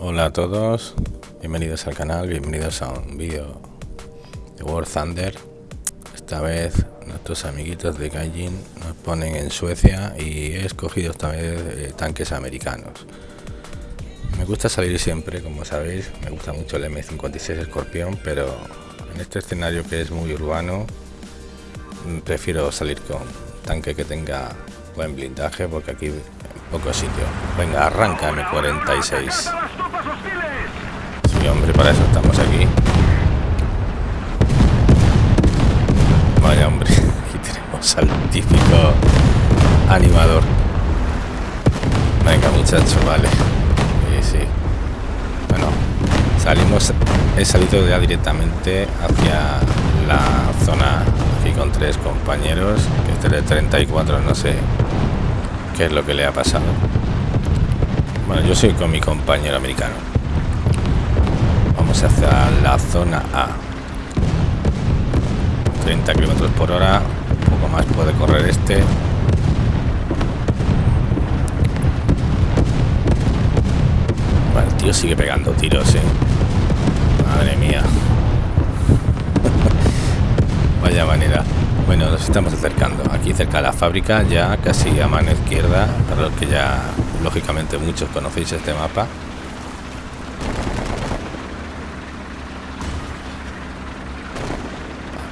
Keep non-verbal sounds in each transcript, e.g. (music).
Hola a todos, bienvenidos al canal, bienvenidos a un vídeo de War Thunder. Esta vez nuestros amiguitos de Gaijin nos ponen en Suecia y he escogido esta vez eh, tanques americanos. Me gusta salir siempre, como sabéis, me gusta mucho el M56 Escorpión, pero en este escenario que es muy urbano, mm, prefiero salir con tanque que tenga buen blindaje porque aquí poco sitio. Venga, arranca M46. Sí, hombre, para eso estamos aquí. Vaya, hombre, típico animador. Venga, muchacho, vale. Sí, sí. Bueno, salimos, he salido ya directamente hacia la zona aquí con tres compañeros, este de 34, no sé qué es lo que le ha pasado. Bueno, yo soy con mi compañero americano. Vamos hacia la zona A. 30 kilómetros por hora. Más puede correr este. El tío sigue pegando tiros, eh. Madre mía. (laughs) Vaya manera. Bueno, nos estamos acercando. Aquí cerca de la fábrica, ya casi a mano izquierda, para los que ya, lógicamente, muchos conocéis este mapa.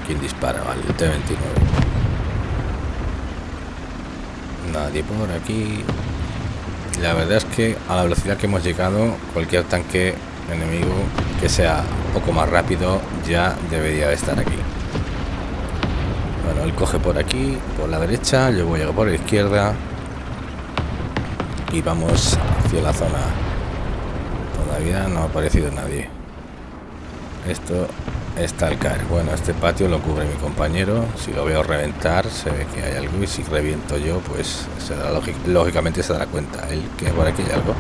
¿Quién dispara? Vale, el T-29. Nadie por aquí. La verdad es que a la velocidad que hemos llegado, cualquier tanque enemigo que sea un poco más rápido ya debería de estar aquí. Bueno, él coge por aquí, por la derecha, yo voy a por la izquierda y vamos hacia la zona. Todavía no ha aparecido nadie. Esto está al caer. Bueno, este patio lo cubre mi compañero. Si lo veo reventar, se ve que hay algo y si reviento yo, pues se da lógicamente se dará cuenta. El que por aquí hay algo.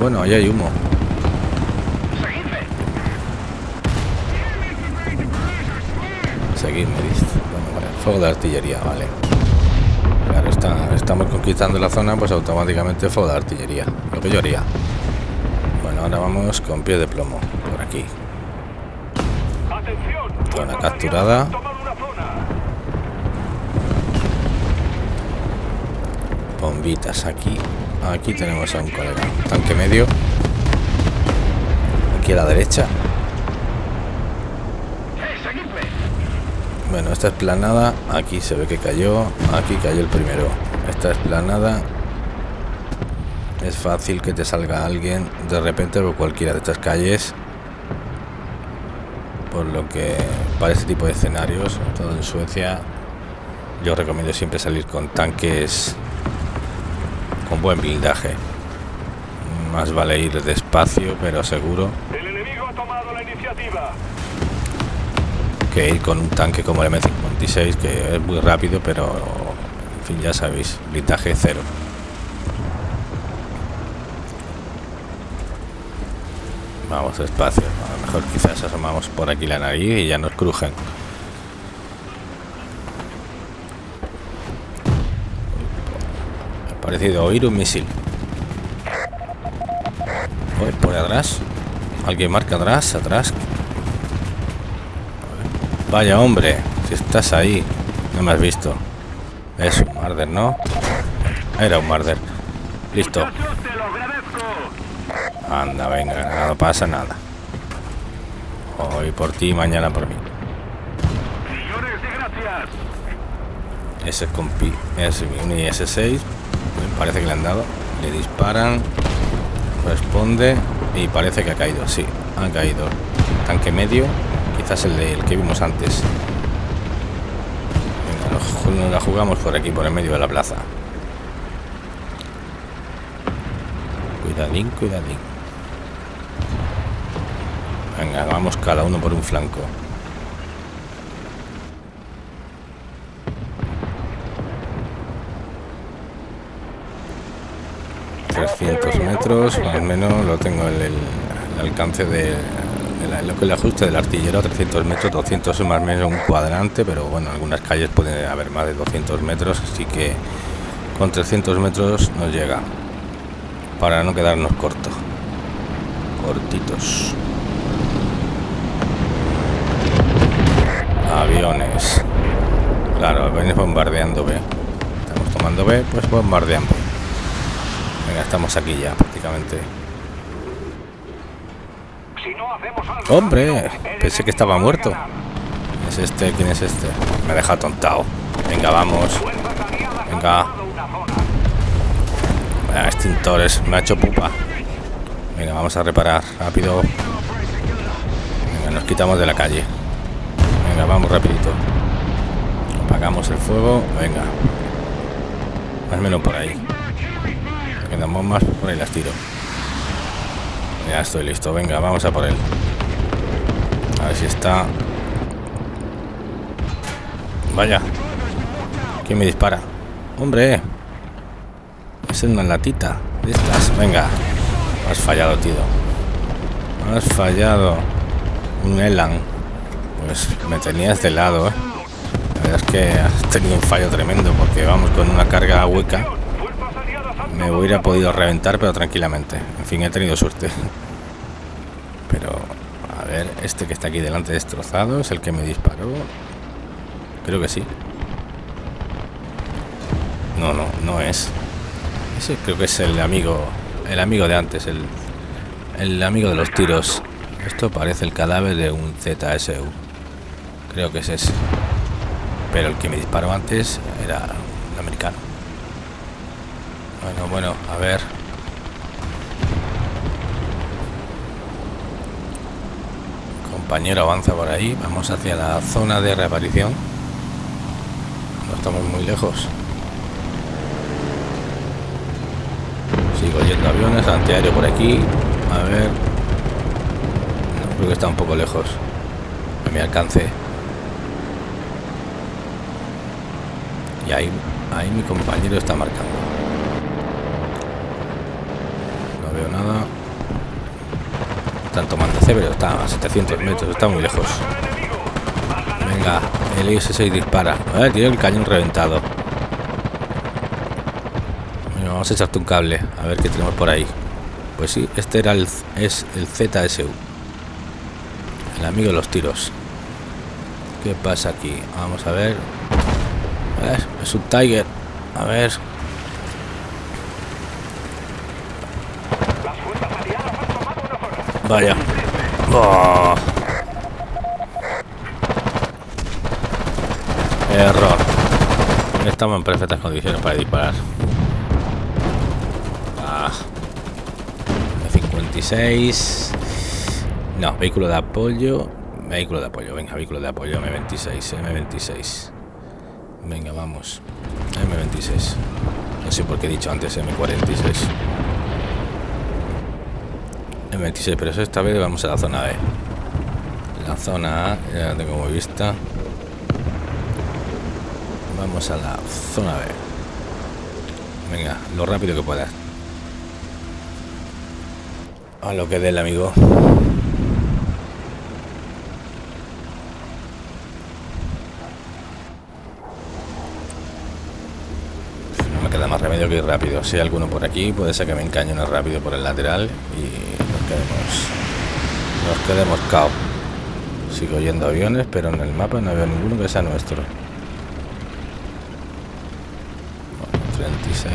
Bueno, ahí hay humo. Seguidme, dice fuego de artillería, vale. Claro, está, estamos conquistando la zona, pues automáticamente fuego de artillería. Lo que yo haría. Bueno, ahora vamos con pie de plomo, por aquí. Capturada. Bombitas aquí. Aquí tenemos a un colega. Tanque medio. Aquí a la derecha. Bueno, esta esplanada, aquí se ve que cayó, aquí cayó el primero. Esta esplanada es fácil que te salga alguien de repente por cualquiera de estas calles. Por lo que para este tipo de escenarios, todo en Suecia, yo recomiendo siempre salir con tanques con buen blindaje. Más vale ir despacio, pero seguro. El enemigo ha tomado la iniciativa que ir con un tanque como el M56 que es muy rápido pero en fin ya sabéis blindaje cero vamos despacio mejor quizás asomamos por aquí la nariz y ya nos crujen ha parecido oír un misil por atrás alguien marca atrás atrás Vaya hombre, si estás ahí, no me has visto. Es un Marder, ¿no? Era un Marder. Listo. Anda, venga, no pasa nada. Hoy por ti, mañana por mí. Ese compi es un IS-6. Me parece que le han dado. Le disparan. Responde. Y parece que ha caído. Sí, ha caído. Tanque medio quizás el, el que vimos antes. Venga, nos, la jugamos por aquí, por el medio de la plaza. Cuidadín, cuidadín. Venga, vamos cada uno por un flanco. metros más o menos lo tengo el, alcance de, lo que el ajuste del artillero 300 metros 200 es más o menos un cuadrante pero bueno algunas calles pueden haber más de 200 metros así que con 300 metros nos llega para no quedarnos cortos cortitos aviones claro aviones bombardeando B estamos tomando B pues bombardeando venga estamos aquí ya prácticamente Hombre, pensé que estaba muerto. ¿Es este? ¿Quién es este? Me deja tontado. Venga, vamos. Venga. Ah, extintores. Me ha hecho pupa. Venga, vamos a reparar. Rápido. Venga, nos quitamos de la calle. Venga, vamos rapidito. Apagamos el fuego. Venga. Más o menos por ahí. Quedan bombas. Por ahí las tiro. Ya estoy listo. Venga, vamos a por él. A ver si está... Vaya. ¿Quién me dispara? ¡Hombre! Es una latita de estas. Venga. Has fallado, tío. Has fallado. Un Elan. Pues me tenías de lado, ¿eh? La verdad es que has tenido un fallo tremendo porque vamos con una carga hueca. Me hubiera podido reventar, pero tranquilamente. En fin, he tenido suerte. Pero, a ver, este que está aquí delante destrozado es el que me disparó. Creo que sí. No, no, no es. Ese creo que es el amigo, el amigo de antes, el, el amigo de los tiros. Esto parece el cadáver de un ZSU. Creo que es ese. Pero el que me disparó antes era un americano. Bueno, bueno, a ver. compañero avanza por ahí. Vamos hacia la zona de reaparición. No estamos muy lejos. Sigo yendo aviones, antiaéreo por aquí. A ver. No, creo que está un poco lejos. A mi alcance. Y ahí, ahí mi compañero está marcando. No veo nada están tomando C, pero está a 700 metros, está muy lejos. Venga, el IS-6 dispara. Ver, tiene el cañón reventado. vamos a echarte un cable, a ver qué tenemos por ahí. Pues sí, este era el, es el ZSU. El amigo de los tiros. ¿Qué pasa aquí? Vamos a ver. Es un Tiger. A ver. Vaya. Oh. Error. Estamos en perfectas condiciones para disparar. Ah. 56. No, vehículo de apoyo. Vehículo de apoyo, venga, vehículo de apoyo M26, M26. Venga, vamos. M26. No sé por qué he dicho antes M46. 26 pero esta vez vamos a la zona B. La zona A ya la tengo muy vista. Vamos a la zona B. Venga, lo rápido que puedas. A lo que dé el amigo. Queda más remedio que ir rápido. Si hay alguno por aquí, puede ser que me encañone rápido por el lateral y nos quedemos cao. Sigo yendo aviones, pero en el mapa no veo ninguno que sea nuestro. 36,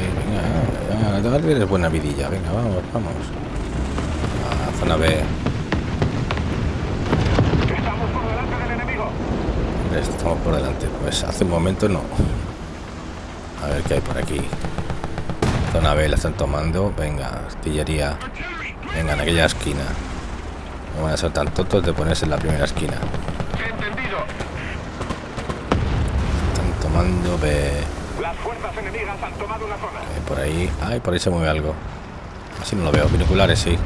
venga, venga, es buena vidilla, venga, vamos, vamos. A zona B. Estamos por delante del enemigo. Estamos por delante, pues hace un momento no. A ver qué hay por aquí. Zona B la están tomando, venga, artillería. Venga, en aquella esquina. No van a ser tan tontos de ponerse en la primera esquina. Entendido. Están tomando B. Las fuerzas enemigas han tomado una zona. Eh, por ahí. Ay, por ahí se mueve algo. Así no lo veo. Binoculares, sí.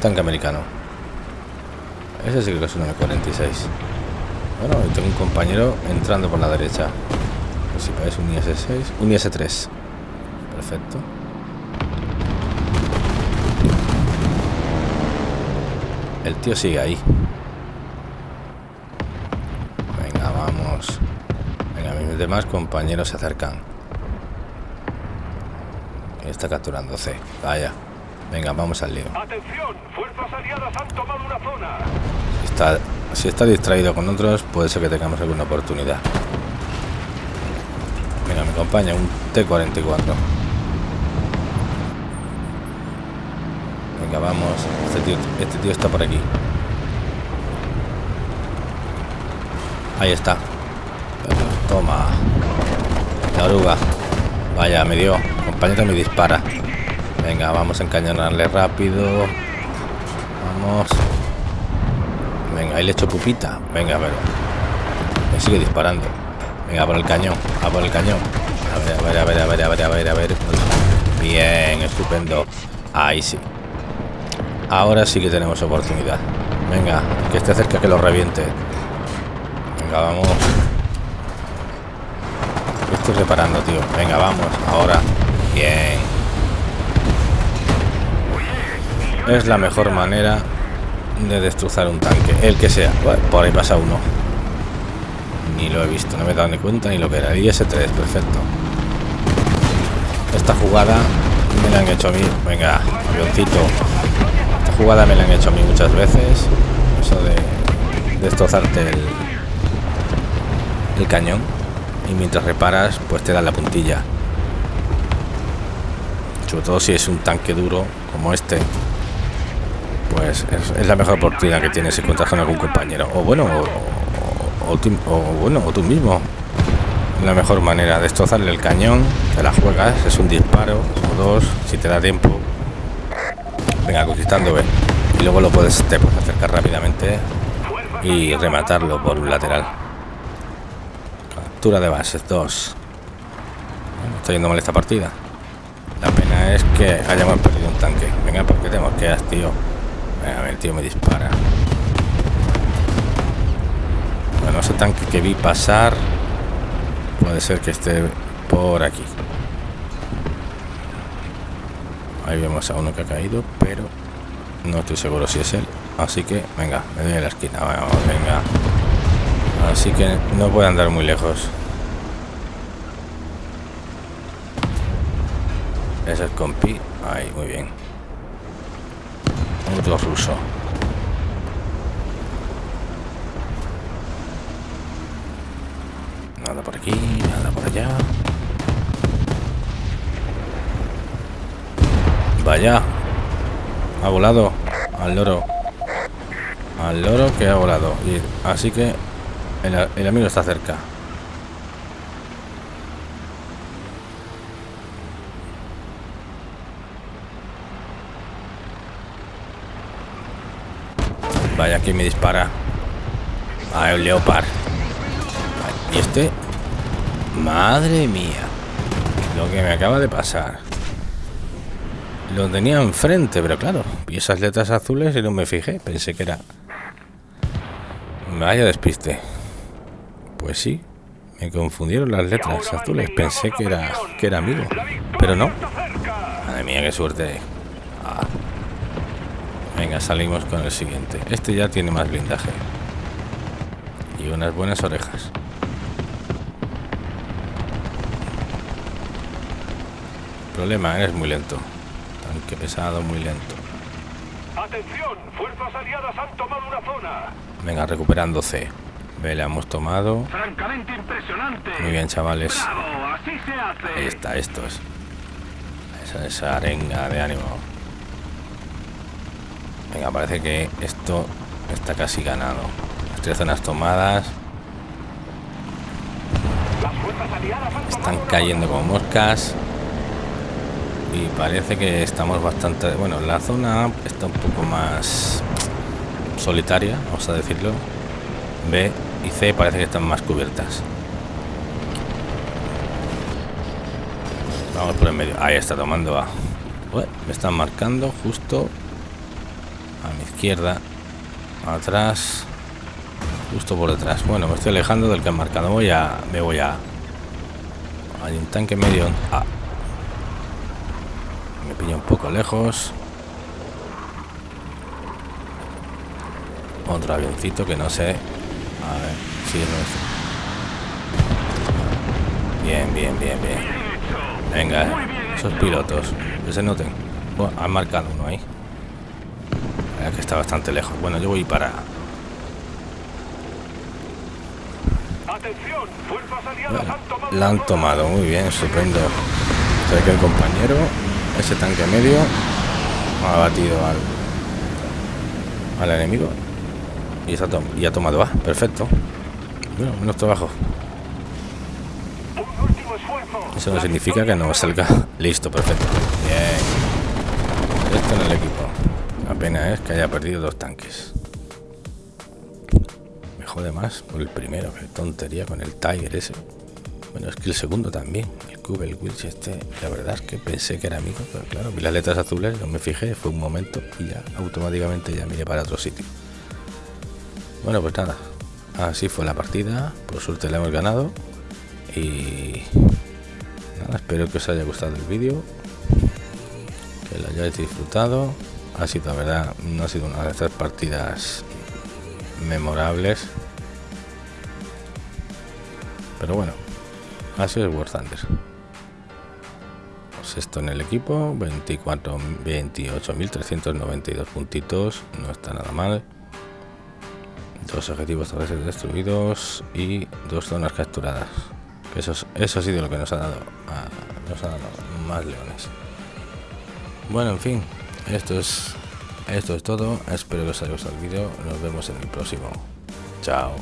Tanque americano. Ese sí que es un M46. Bueno, tengo un compañero entrando por la derecha si parece un IS-6, un IS-3. Perfecto. El tío sigue ahí. Venga, vamos. Venga, mis demás compañeros se acercan. Está capturando C. Vaya. Venga, vamos al lío. Atención, fuerzas aliadas han tomado una zona. Si está, si está distraído con otros, puede ser que tengamos alguna oportunidad. Venga, me acompaña un T-44. Venga, vamos. Este tío, este tío está por aquí. Ahí está. Toma. La oruga. Vaya, me dio. Compañero me dispara. Venga, vamos a encañonarle rápido. Vamos. Venga, ahí le echo pupita. Venga, pero. Me sigue disparando. Venga, por el cañón. A por el cañón. A ver, a ver, a ver, a ver, a ver, a ver. Bien, estupendo. Ahí sí. Ahora sí que tenemos oportunidad. Venga, que esté cerca que lo reviente. Venga, vamos. Estoy reparando, tío. Venga, vamos. Ahora. Bien. Es la mejor manera de destrozar un tanque. El que sea. Por ahí pasa uno. Ni lo he visto. No me he dado ni cuenta ni lo que era. El IS-3, perfecto. Esta jugada me la han hecho a mí. Venga, avioncito. Esta jugada me la han hecho a mí muchas veces. Eso de destrozarte el, el cañón. Y mientras reparas, pues te dan la puntilla. Sobre todo si es un tanque duro como este. Pues es, es la mejor oportunidad que tienes si encuentras con algún compañero. O bueno, o, o, tú, bueno, o tú mismo. La mejor manera de destrozarle el cañón, te la juegas, es un disparo o dos, si te da tiempo. Venga, conquistando B. Y luego lo puedes, te puedes acercar rápidamente y rematarlo por un lateral. Captura de bases 2. Bueno, está yendo mal esta partida. La pena es que hayamos perdido un tanque. Venga, porque te mosqueas, tío. Venga, a ver, tío me dispara. Bueno, ese tanque que vi pasar puede ser que esté por aquí. Ahí vemos a uno que ha caído, pero no estoy seguro si es él. Así que, venga, me doy a la esquina. Vamos, venga. Así que no puede andar muy lejos. Es el compi. Ahí, muy bien. Otro ruso. Nada por aquí, nada por allá. Vaya. Ha volado al loro. Al loro que ha volado. Así que el, amigo está cerca. Vaya, que me dispara. Ah, el leopard. Y este... Madre mía. Lo que me acaba de pasar. Lo tenía enfrente, pero claro. Vi esas letras azules y no me fijé. Pensé que era... Vaya despiste. Pues sí. Me confundieron las letras azules. Pensé que era, que era amigo. Pero no. Madre mía, qué suerte. Ah. Venga, salimos con el siguiente. Este ya tiene más blindaje. Y unas buenas orejas. Problema, eres muy lento. Tanque pesado, muy lento. Atención, fuerzas aliadas han tomado una zona. Venga, recuperando C. Ve, la hemos tomado. Francamente impresionante. Muy bien, chavales. Bravo, así se hace. Ahí está, esto es. Esa, esa arenga de ánimo. Venga, parece que esto está casi ganado. Las tres zonas tomadas. Las fuerzas aliadas han Están cayendo como moscas. Y parece que estamos bastante... Bueno, la zona está un poco más solitaria, vamos a decirlo. B y C parece que están más cubiertas. Vamos por el medio. Ahí está tomando A. Me están marcando justo a mi izquierda. Atrás. Justo por detrás. Bueno, me estoy alejando del que han marcado. Voy a... Me voy a... Hay un tanque medio... Ah, me pilla un poco lejos. otro avioncito que no sé. A ver si es nuestro. Bien, bien, bien, bien. Venga, eh, esos pilotos. Que se noten. Bueno, han marcado uno ahí. que está bastante lejos. Bueno, yo voy para... La han tomado, muy bien, estupendo. Sé que el compañero, ese tanque medio, ha batido al, al enemigo y, se ha, y ha tomado A, perfecto. Bueno, menos trabajo. Eso no significa que no salga (laughs) listo, perfecto. Bien. Esto en el equipo. La pena es que haya perdido dos tanques. Me jode más por el primero, qué tontería con el Tiger ese. Bueno, es que el segundo también, el Cube, el este, la verdad es que pensé que era amigo, pero claro, vi las letras azules, no me fijé, fue un momento y ya automáticamente ya miré para otro sitio. Bueno, pues nada, así fue la partida, por suerte la hemos ganado y nada, espero que os haya gustado el vídeo, que lo hayáis disfrutado. Ha sido, la verdad, no ha sido una de estas partidas memorables, pero bueno, sido el War Thunder. Pues esto en el equipo, 24, 28.392 puntitos, no está nada mal. Dos objetivos terrestres destruidos y dos zonas capturadas. Eso, es- eso ha sido lo que nos ha dado, a- nos ha dado más leones. Bueno, en fin, esto es, esto es todo. Espero que os haya gustado el vídeo. Nos vemos en el próximo. Chao.